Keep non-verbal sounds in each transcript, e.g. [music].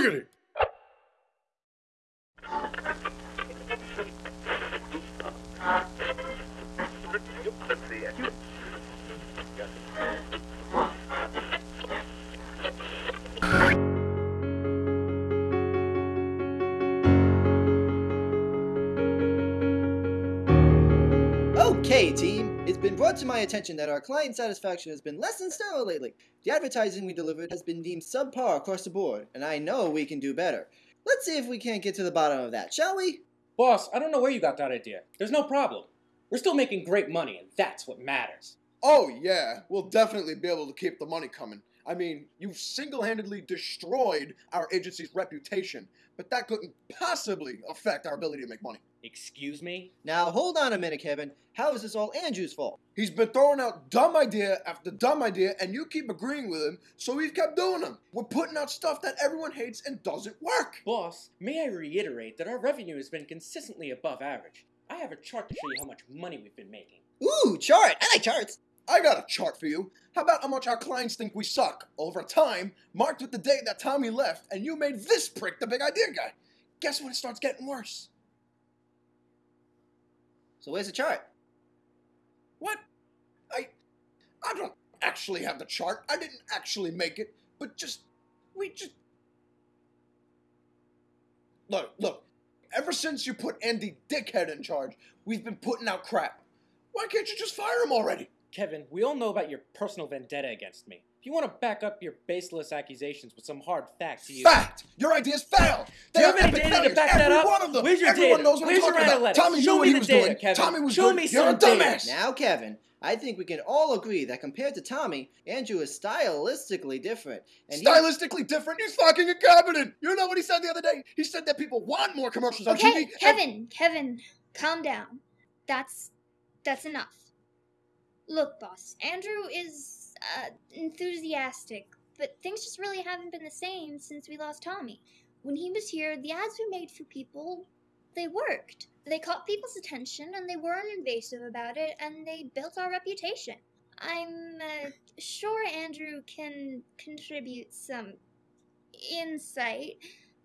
Boogity! Okay, to my attention that our client satisfaction has been less than stellar lately. The advertising we delivered has been deemed subpar across the board, and I know we can do better. Let's see if we can't get to the bottom of that, shall we? Boss, I don't know where you got that idea. There's no problem. We're still making great money, and that's what matters. Oh, yeah, we'll definitely be able to keep the money coming. I mean, you've single handedly destroyed our agency's reputation, but that couldn't possibly affect our ability to make money. Excuse me? Now, hold on a minute, Kevin. How is this all Andrew's fault? He's been throwing out dumb idea after dumb idea, and you keep agreeing with him, so we've kept doing them. We're putting out stuff that everyone hates and doesn't work. Boss, may I reiterate that our revenue has been consistently above average. I have a chart to show you how much money we've been making. Ooh, chart! I like charts! I got a chart for you. How about how much our clients think we suck over time, marked with the date that Tommy left, and you made this prick the big idea guy. Guess when it starts getting worse? So where's the chart? What? I I don't actually have the chart. I didn't actually make it, but just we just Look, look. Ever since you put Andy Dickhead in charge, we've been putting out crap. Why can't you just fire him already? Kevin, we all know about your personal vendetta against me. If you want to back up your baseless accusations with some hard facts, you. Fact! Your ideas failed! Do you They have are any epic data to failures, back that every up? one of them. Where's your Everyone data? knows what Where's I'm your talking about. analytics? Tommy Show knew what me he the was data, doing. Kevin. Tommy was Show good. me You're a some data. dumbass. Now, Kevin, I think we can all agree that compared to Tommy, Andrew is stylistically different. And he- Stylistically different. He's fucking incompetent. You know what he said the other day? He said that people want more commercials on Okay, TV. and- Kevin, Kevin, calm down. That's that's enough. Look, boss, Andrew is uh, enthusiastic, but things just really haven't been the same since we lost Tommy. When he was here, the ads we made for people, they worked. They caught people's attention, and they weren't invasive about it, and they built our reputation. I'm uh, sure Andrew can contribute some insight,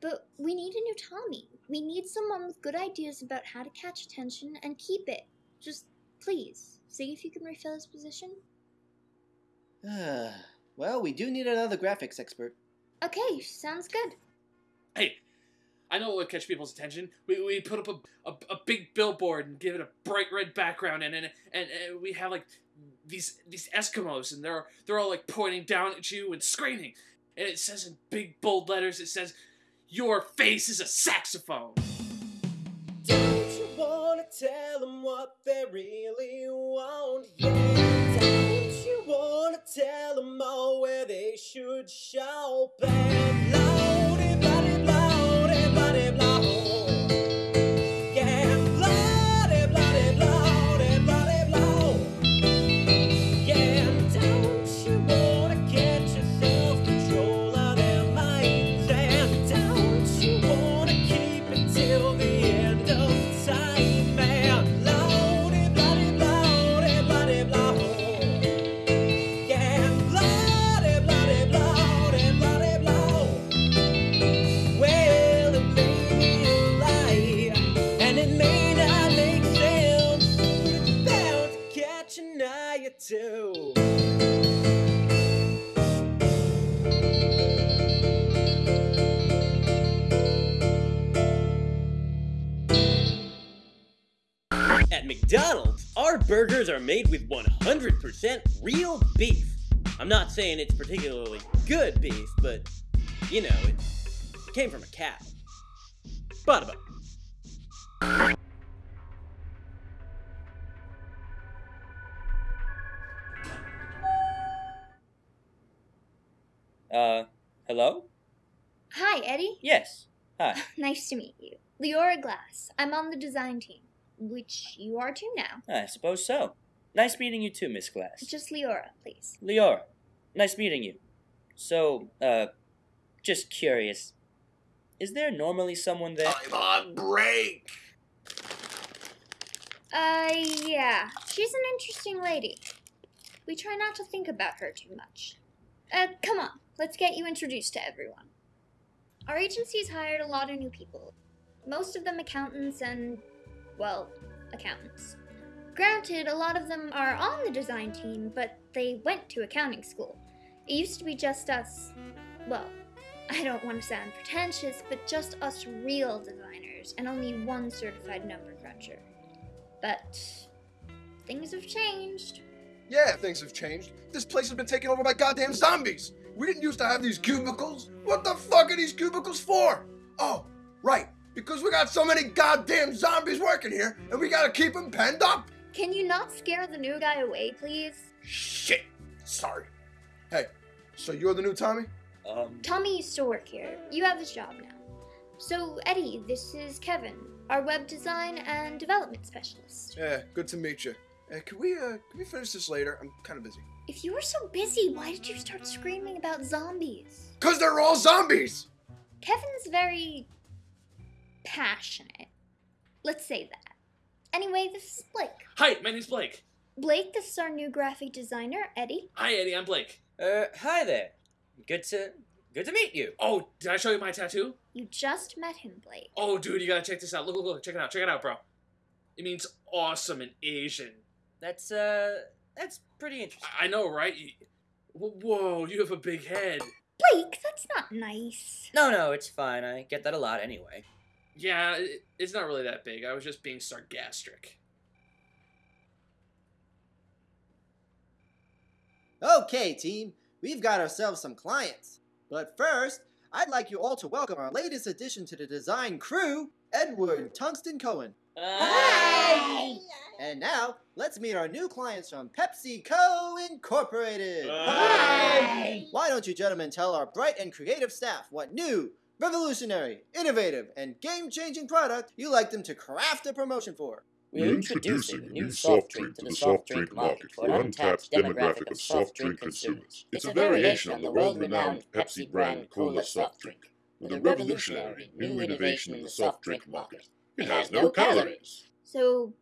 but we need a new Tommy. We need someone with good ideas about how to catch attention and keep it. Just please, see if you can refill his position. Ah, well, we do need another graphics expert. Okay, sounds good. Hey, I know what would catch people's attention. We, we put up a, a, a big billboard and give it a bright red background, and and, and, and we have like these these Eskimos, and they're they're all like pointing down at you and screaming, and it says in big bold letters, it says, "Your face is a saxophone." Tell them what they really want? Yeah. Don't you wanna tell them all where they should shop and burgers are made with 100% real beef. I'm not saying it's particularly good beef, but you know, it came from a cow. Bada bum. Uh, hello? Hi, Eddie. Yes. Hi. [laughs] Nice to meet you. Leora Glass. I'm on the design team, which you are too now. I suppose so. Nice meeting you too, Miss Glass. Just Leora, please. Leora, nice meeting you. So, uh, just curious. Is there normally someone there? I'm on break. Uh, yeah. She's an interesting lady. We try not to think about her too much. Uh, come on. Let's get you introduced to everyone. our agency's hired a lot of new people. Most of them accountants and, well, accountants. Granted, a lot of them are on the design team, but they went to accounting school. It used to be just us, well, I don't want to sound pretentious, but just us real designers and only one certified number cruncher. But things have changed. Yeah, things have changed. This place has been taken over by goddamn zombies. We didn't used to have these cubicles. What the fuck are these cubicles for? Oh, right. Because we got so many goddamn zombies working here, and we gotta keep them penned up. Can you not scare the new guy away, please? Shit. Sorry. Hey, so you're the new Tommy? Um, Tommy used to work here. You have his job now. So, Eddie, this is Kevin, our web design and development specialist. Yeah, good to meet you. Uh, can we uh, can we finish this later? I'm kind of busy. If you were so busy, why did you start screaming about zombies? Cause they're all zombies. Kevin's very passionate. Let's say that. Anyway, this is Blake. Hi, my name's Blake. Blake, this is our new graphic designer, Eddie. Hi, Eddie. I'm Blake. uh, hi there. Good to good to meet you. Oh, did I show you my tattoo? You just met him, Blake. Oh, dude, you gotta check this out. Look, look, look. Check it out. Check it out, bro. It means awesome in Asian. That's uh, that's pretty interesting. I I know, right? You- Whoa, you have a big head. Blake, that's not nice. No, no, it's fine. I get that a lot anyway. Yeah, it- it's not really that big. I was just being sarcastic. Okay, team, we've got ourselves some clients. But first, I'd like you all to welcome our latest addition to the design crew, Edward Tungsten Cohen. Hi. And now, let's meet our new clients from PepsiCo Incorporated. Hi. Why don't you gentlemen tell our bright and creative staff what new, revolutionary, innovative, and game-changing product you like them to craft a promotion for? We're introducing a new soft drink to the soft drink market for an untapped demographic of soft drink consumers. It's a variation on the world-renowned Pepsi brand Cola soft drink, with a revolutionary new innovation in the soft drink market. It has no calories. So,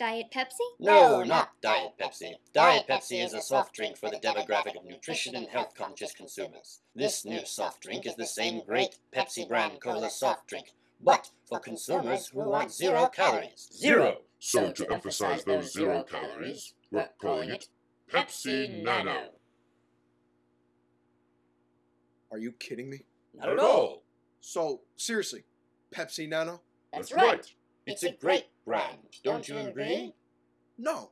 Diet Pepsi? No, oh, not Diet Pepsi. Diet Pepsi is a soft drink for the demographic of nutrition and health conscious consumers. This new soft drink is the same great Pepsi brand Cola soft drink, but for consumers who want zero calories. Zero. So to emphasize those zero calories, we're calling it Pepsi Nano. Are you kidding me? Not at all. So seriously, Pepsi Nano? That's right. It's a great brand, don't you agree? No.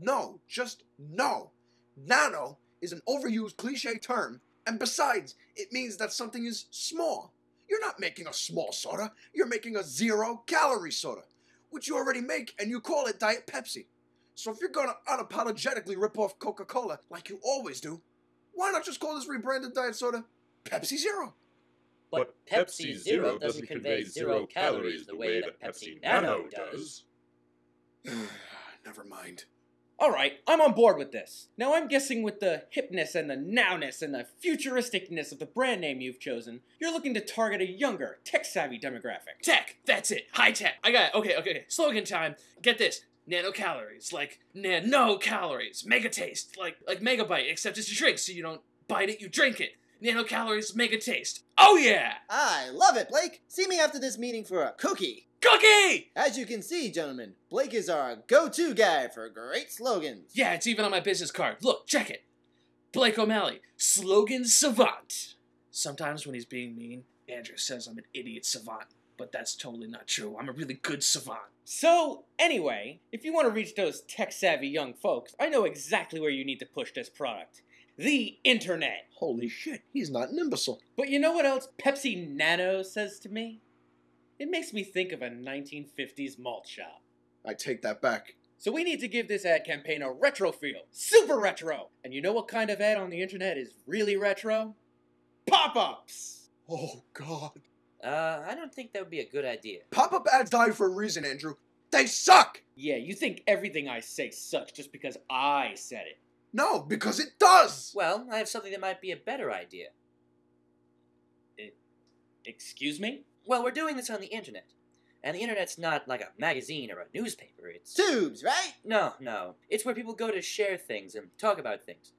No. Just no. Nano is an overused cliche term, and besides, it means that something is small. You're not making a small soda, you're making a zero calorie soda, which you already make and you call it Diet Pepsi. So if you're gonna unapologetically rip off Coca Cola like you always do, why not just call this rebranded diet soda Pepsi Zero? But Pepsi Zero doesn't convey zero calories the way that Pepsi Nano does. [sighs] Never mind. All right, I'm on board with this. Now I'm guessing with the hipness and the nowness and the futuristicness of the brand name you've chosen, you're looking to target a younger, tech-savvy demographic. Tech. That's it. High tech. I got it. Okay, okay, okay. Slogan time. Get this. Nanocalories. Like nano calories. Mega taste. Like like megabyte, except it's a drink, so you don't bite it, you drink it. Nanocalories, mega taste. Oh yeah! I love it, Blake. See me after this meeting for a cookie. Cookie! As you can see, gentlemen, Blake is our go-to guy for great slogans. Yeah, it's even on my business card. Look, check it. Blake O'Malley, slogan savant. Sometimes when he's being mean, Andrew says I'm an idiot savant, but that's totally not true. I'm a really good savant. So, anyway, if you want to reach those tech-savvy young folks, I know exactly where you need to push this product. The internet. Holy shit, he's not an imbecile. But you know what else Pepsi Nano says to me? It makes me think of a 1950s malt shop. I take that back. So we need to give this ad campaign a retro feel. Super retro! And you know what kind of ad on the internet is really retro? Pop-ups! Oh, God. Uh, I don't think that would be a good idea. Pop up ads die for a reason, Andrew. They suck! Yeah, you think everything I say sucks just because I said it. No, because it does! Well, I have something that might be a better idea. Excuse me? Well, we're doing this on the internet. And the internet's not like a magazine or a newspaper. It's. Tubes, right? No, no. It's where people go to share things and talk about things.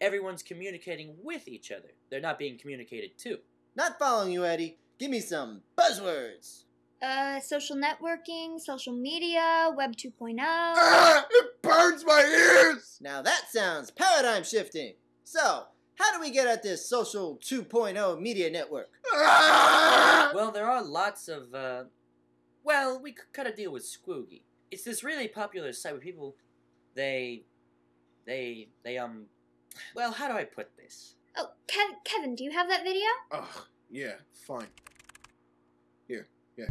Everyone's communicating with each other. They're not being communicated to. Not following you, Eddie. Give me some buzzwords. Uh, social networking, social media, Web 2.0. It burns my ears! Now that sounds paradigm shifting. So, how do we get at this social 2.0 media network? Ah! Well, there are lots of, uh. Well, we could cut a deal with Squoogie. It's this really popular site where people. They. They. They, um. Well, how do I put this? Oh, Kev- Kevin, do you have that video? Ugh, yeah, fine. Here, yeah.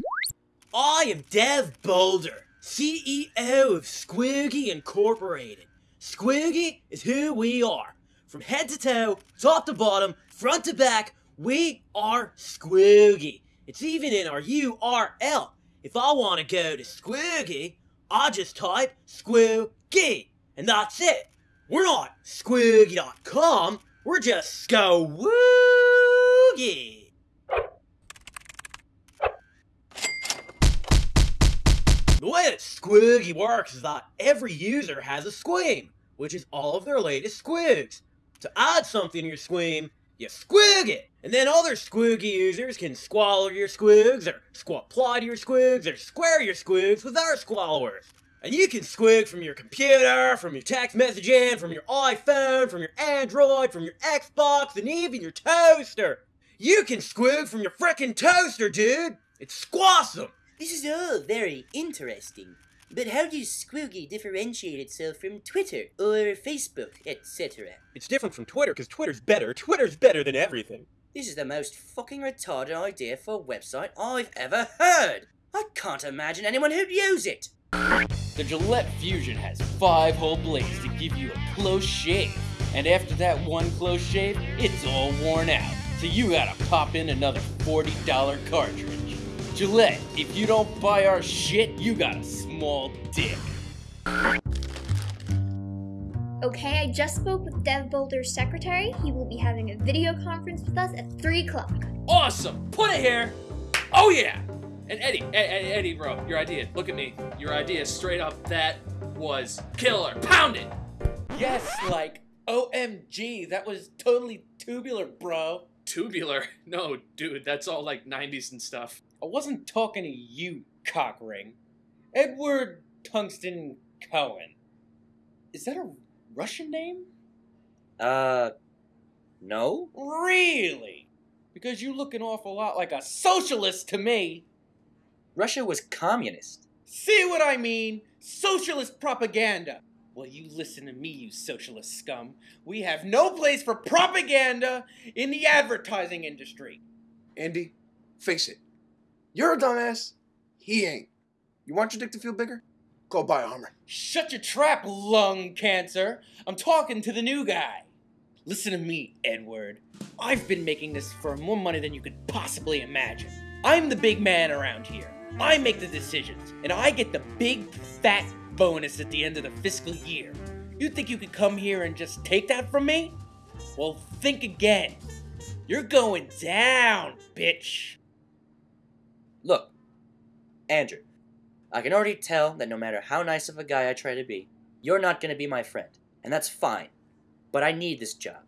I am Dev Boulder, CEO of Squiggy Incorporated. Squiggy is who we are. From head to toe, top to bottom, front to back, we are Squiggy. It's even in our URL. If I want to go to Squiggy, I just type Squiggy, and that's it. We're not Squiggy.com, we're just Squoogie. The way that Squoogie works is that every user has a squeam, which is all of their latest squigs. To add something to your squeam, you squig it, and then other Squoogie users can squalor your squigs, or squapply your squigs, or square your squigs with their squallowers. And you can squig from your computer, from your text messaging, from your iPhone, from your Android, from your Xbox, and even your toaster. You can squig from your frickin' toaster, dude! It's squawsome! This is all very interesting. But how does Squoogie differentiate itself from Twitter or Facebook, etc.? It's different from Twitter because Twitter's better. Twitter's better than everything. This is the most fucking retarded idea for a website I've ever heard. I can't imagine anyone who'd use it. The Gillette Fusion has five whole blades to give you a close shave. And after that one close shave, it's all worn out. So you gotta pop in another $40 cartridge. Gillette, if you don't buy our shit, you got a small dick. Okay, I just spoke with Dev Boulder's secretary. He will be having a video conference with us at 3 o'clock. Awesome! Put it here! Oh yeah! And Eddie, Ed- Ed- Eddie, bro, your idea. Look at me. Your idea, straight up, that was killer. Pound it! Yes, like, OMG, that was totally tubular, bro. Tubular. [laughs] No, dude, that's all like 90s and stuff. I wasn't talking to you, cockring. Edward Tungsten Cohen. Is that a Russian name? Uh. No? Really? Because you look an awful lot like a socialist to me. Russia was communist. See what I mean? Socialist propaganda. Well, you listen to me, you socialist scum. We have no place for propaganda in the advertising industry. Andy, face it. You're a dumbass. He ain't. You want your dick to feel bigger? Go buy armor. Shut your trap, lung cancer. I'm talking to the new guy. Listen to me, Edward. I've been making this for more money than you could possibly imagine. I'm the big man around here. I make the decisions, and I get the big fat bonus at the end of the fiscal year. You think you could come here and just take that from me? Well, think again. You're going down, bitch. Look, Andrew, I can already tell that no matter how nice of a guy I try to be, you're not going to be my friend, and that's fine. But I need this job.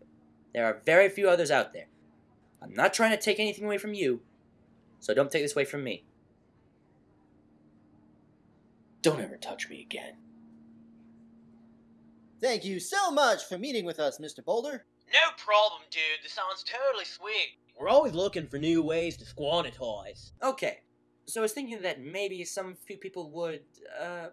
There are very few others out there. I'm not trying to take anything away from you, so don't take this away from me. Don't ever touch me again. Thank you so much for meeting with us, Mr. Boulder. No problem, dude. This sounds totally sweet. We're always looking for new ways to squanitize. Okay, so I was thinking that maybe some few people would, uh.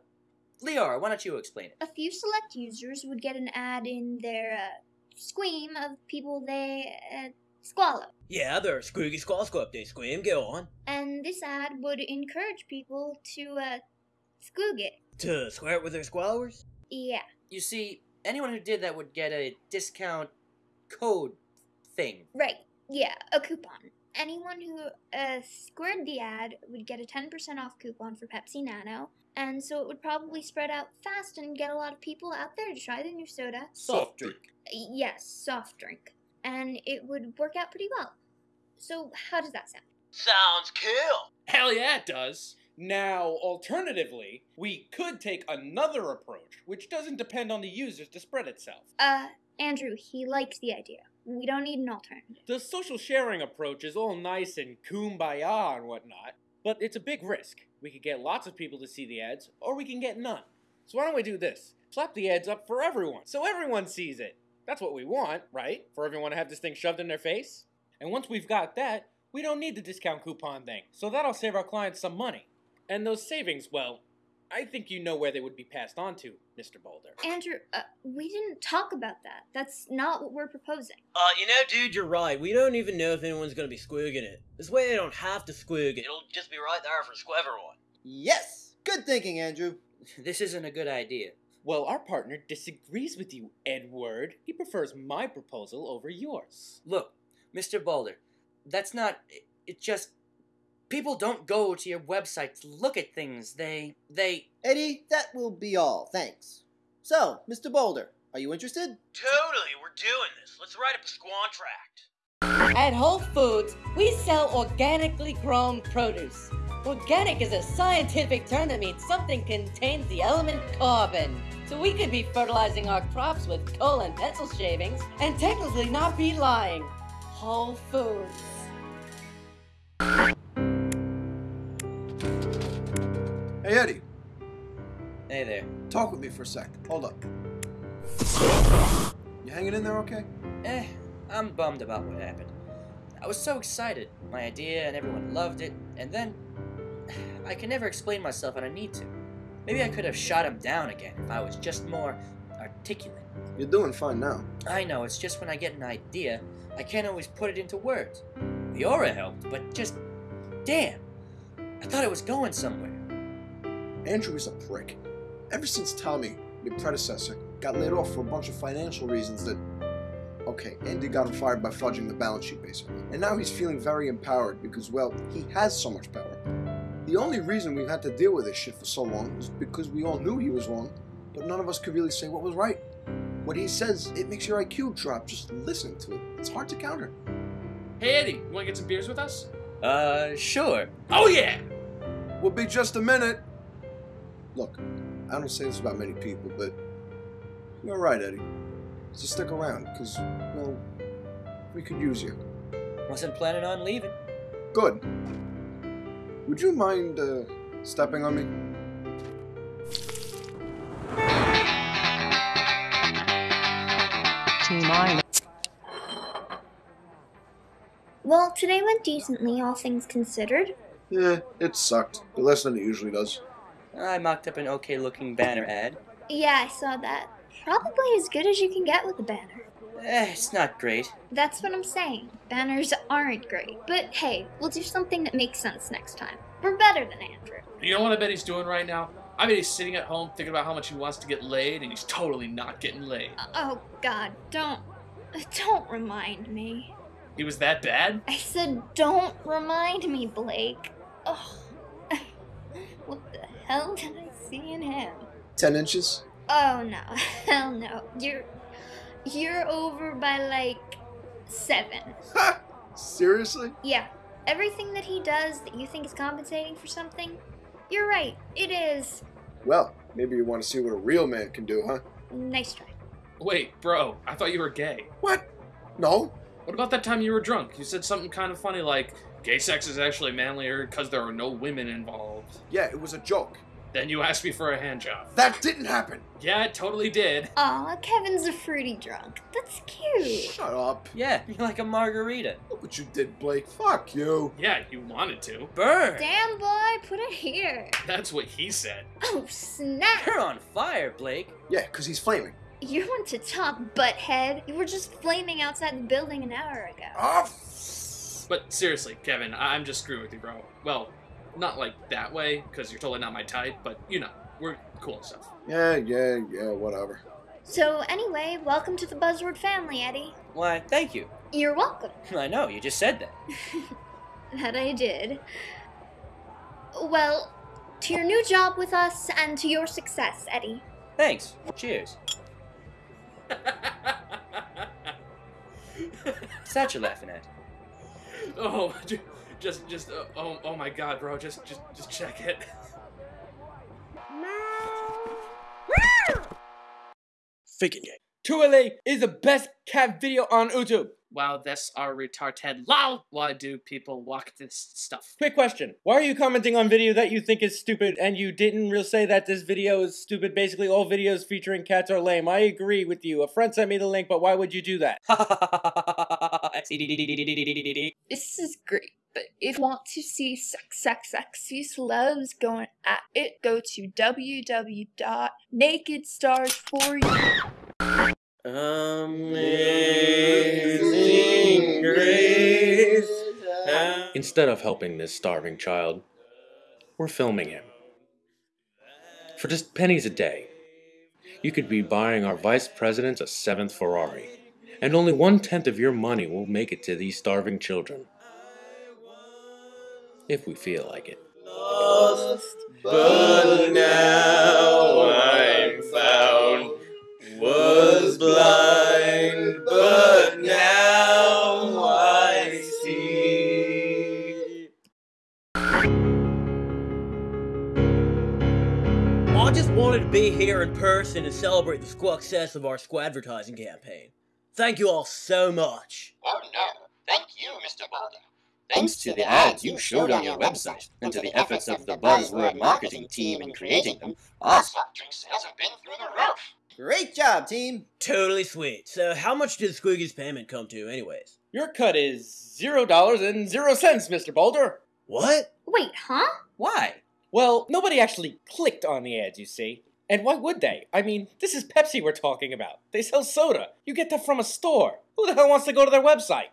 Leora, why don't you explain it? A few select users would get an ad in their uh, squeam of people they uh, squallow. Yeah, the Squeaky Squall Squab Day Squeam, go on. And this ad would encourage people to uh, squoog it. To square it with their squallowers? Yeah. You see, anyone who did that would get a discount code thing. Right. Yeah, a coupon. Anyone who uh, squared the ad would get a 10% off coupon for Pepsi Nano, and so it would probably spread out fast and get a lot of people out there to try the new soda. Soft drink. Yes, soft drink. And it would work out pretty well. So, how does that sound? Sounds cool. Hell yeah, it does. Now, alternatively, we could take another approach, which doesn't depend on the users to spread itself. Uh, Andrew, he likes the idea. We don't need an alternative. The social sharing approach is all nice and kumbaya and whatnot, but it's a big risk. We could get lots of people to see the ads, or we can get none. So why don't we do this? Slap the ads up for everyone, so everyone sees it. That's what we want, right? For everyone to have this thing shoved in their face? And once we've got that, we don't need the discount coupon thing, so that'll save our clients some money. And those savings, well, I think you know where they would be passed on to, Mr. Boulder. Andrew, uh, we didn't talk about that. That's not what we're proposing. Uh, you know, dude, you're right. We don't even know if anyone's gonna be squigging it. This way they don't have to squig it. It'll just be right there for everyone. Yes! Good thinking, Andrew. [laughs] This isn't a good idea. Well, our partner disagrees with you, Edward. He prefers my proposal over yours. Look, Mr. Boulder, that's not. It, it just. People don't go to your website to look at things. They. They. Eddie, that will be all. Thanks. So, Mr. Boulder, are you interested? Totally, we're doing this. Let's write up a squantract. At Whole Foods, we sell organically grown produce. Organic is a scientific term that means something contains the element carbon. So we could be fertilizing our crops with coal and pencil shavings and technically not be lying. Whole Foods. Hey, Eddie, Hey there. talk with me for a sec. Hold up. You hanging in there okay? Eh, I'm bummed about what happened. I was so excited. My idea and everyone loved it, and then. [sighs] I can never explain myself and I need to. Maybe I could have shot him down again if I was just more articulate. You're doing fine now. I know, it's just when I get an idea, I can't always put it into words. Leora helped, but just. Damn! I thought it was going somewhere. Andrew is a prick. Ever since Tommy, your predecessor, got laid off for a bunch of financial reasons that. Okay, Andy got him fired by fudging the balance sheet, basically. And now he's feeling very empowered because, well, he has so much power. The only reason we've had to deal with this shit for so long is because we all knew he was wrong, but none of us could really say what was right. What he says, it makes your IQ drop just listening to it. It's hard to counter. Hey Eddie, you wanna get some beers with us? Uh, sure. Oh yeah! We'll be just a minute. Look, I don't say this about many people, but you're right, Eddie. Just stick around, because, well, we could use you. Wasn't planning on leaving. Good. Would you mind, uh, stepping on me? Well, today went decently, all things considered. Yeah, it sucked, but less than it usually does. I mocked up an okay looking banner ad. Yeah, I saw that. Probably as good as you can get with a banner. Eh, it's not great. That's what I'm saying. Banners aren't great. But hey, we'll do something that makes sense next time. We're better than Andrew. You know what I bet he's doing right now? I bet he's sitting at home thinking about how much he wants to get laid, and he's totally not getting laid. Oh god, don't. Don't remind me. He was that bad? I said, don't remind me, Blake. Oh. What hell did I see in him? Ten inches? Oh no, [laughs] hell no. You're. You're over by like. seven. Ha! Seriously? Yeah, everything that he does that you think is compensating for something, you're right, it is. Well, maybe you want to see what a real man can do, huh? Nice try. Wait, bro, I thought you were gay. What? No? What about that time you were drunk? You said something kind of funny like, gay sex is actually manlier because there are no women involved. Yeah, it was a joke. Then you asked me for a hand job. That didn't happen! Yeah, it totally did. Aw, Kevin's a fruity drunk. That's cute. Shut up. Yeah, [laughs] you're like a margarita. Look what you did, Blake. Fuck you. Yeah, you wanted to. Burn! Damn, boy, put it here. That's what he said. Oh, snap. You're on fire, Blake. Yeah, because he's flaming. You want to talk, butthead. You were just flaming outside the building an hour ago. Oh, But seriously, Kevin, I- I'm just screwing with you, bro. Well, not like that way, because you're totally not my type, but you know, we're cool and stuff. Yeah, yeah, yeah, whatever. So, anyway, welcome to the Buzzword family, Eddie. Why, thank you. You're welcome. [laughs] I know, you just said that. [laughs] That I did. Well, to your new job with us and to your success, Eddie. Thanks. Cheers. What's that you're laughing at? [laughs] oh, ju- just, just, uh, oh, oh my god, bro, just, just, just check it. Faking it. Tuele is the best cat video on YouTube. Wow, that's our retarded. Lol. Why do people walk this stuff? Quick question. Why are you commenting on video that you think is stupid and you didn't really say that this video is stupid? Basically, all videos featuring cats are lame. I agree with you. A friend sent me the link, but why would you do that? [laughs] This is great, but if you want to see sex, sex, sexy celebs going at it, go to www.nakedstars4u. Amazing grace. Instead of helping this starving child, we're filming him. For just pennies a day, you could be buying our vice president a seventh Ferrari, and only one tenth of your money will make it to these starving children. If we feel like it. Lost, but now I'm found. Was blind, but now I see. I just wanted to be here in person and celebrate the success of our advertising campaign. Thank you all so much. Oh no, thank you, Mr. Boulder. Thanks to the ads you showed on your website and to the efforts of the Buzzword marketing team in creating them, our soft drink sales have been through the roof. Great job, team. Totally sweet. So, how much did Squiggy's payment come to, anyways? Your cut is zero dollars and zero cents, Mr. Boulder. What? Wait, huh? Why? Well, nobody actually clicked on the ads, you see. And why would they? I mean, this is Pepsi we're talking about. They sell soda. You get that from a store. Who the hell wants to go to their website?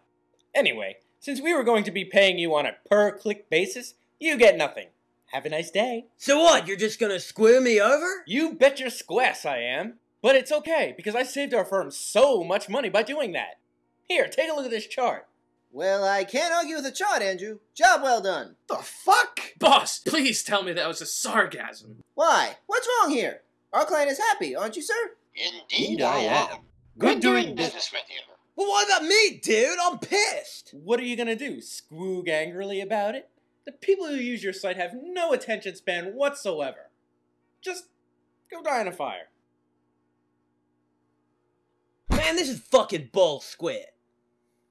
Anyway, since we were going to be paying you on a per click basis, you get nothing. Have a nice day. So what? You're just gonna square me over? You bet your squass I am. But it's okay, because I saved our firm so much money by doing that. Here, take a look at this chart. Well, I can't argue with the chart, Andrew. Job well done. The fuck? Boss, please tell me that was a sarcasm. Why? What's wrong here? Our client is happy, aren't you, sir? Indeed I am. Good doing business. Business with you. Well, what about me, dude? I'm pissed. What are you gonna do? Squoog angrily about it? The people who use your site have no attention span whatsoever. Just go die in a fire. Man, this is fucking bull squid.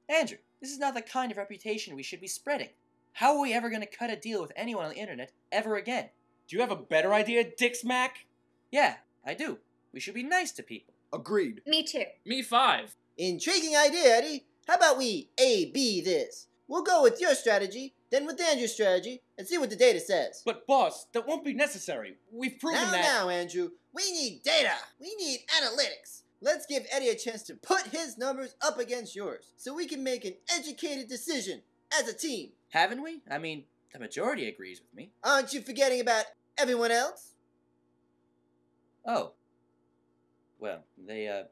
Andrew, this is not the kind of reputation we should be spreading. How are we ever going to cut a deal with anyone on the internet ever again? Do you have a better idea, Dick Smack? Yeah, I do. We should be nice to people. Agreed. Me too. Me five. Intriguing idea, Eddie. How about we A B this? We'll go with your strategy, then with Andrew's strategy, and see what the data says. But boss, that won't be necessary. We've proven now, that. now, Andrew, we need data. We need analytics. Let's give Eddie a chance to put his numbers up against yours, so we can make an educated decision as a team. Haven't we? I mean, the majority agrees with me. Aren't you forgetting about everyone else? Oh. Well, they, uh,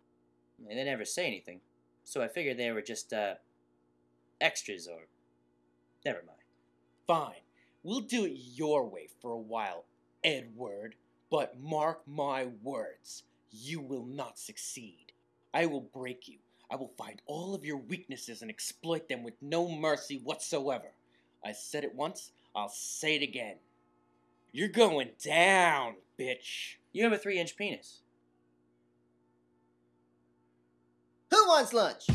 they never say anything. So I figured they were just, uh, extras or. Never mind. Fine. We'll do it your way for a while, Edward. But mark my words, you will not succeed. I will break you. I will find all of your weaknesses and exploit them with no mercy whatsoever. I said it once, I'll say it again. You're going down, bitch. You have a three inch penis. Who wants lunch?